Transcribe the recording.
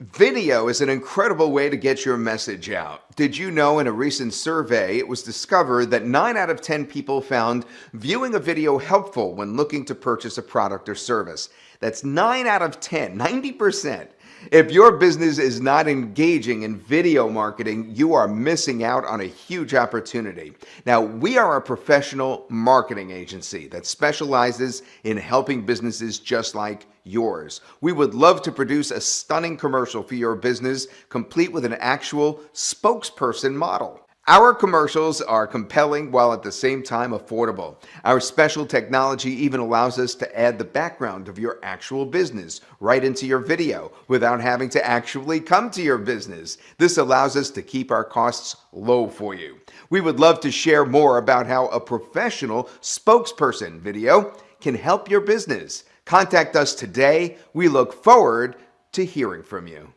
Video is an incredible way to get your message out. Did you know in a recent survey it was discovered that 9 out of 10 people found viewing a video helpful when looking to purchase a product or service? That's 9 out of 10, 90%. If your business is not engaging in video marketing, you are missing out on a huge opportunity. Now, we are a professional marketing agency that specializes in helping businesses just like yours. We would love to produce a stunning commercial for your business, complete with an actual spokesperson model. Our commercials are compelling while at the same time affordable. Our special technology even allows us to add the background of your actual business right into your video without having to actually come to your business. This allows us to keep our costs low for you. We would love to share more about how a professional spokesperson video can help your business. Contact us today. We look forward to hearing from you.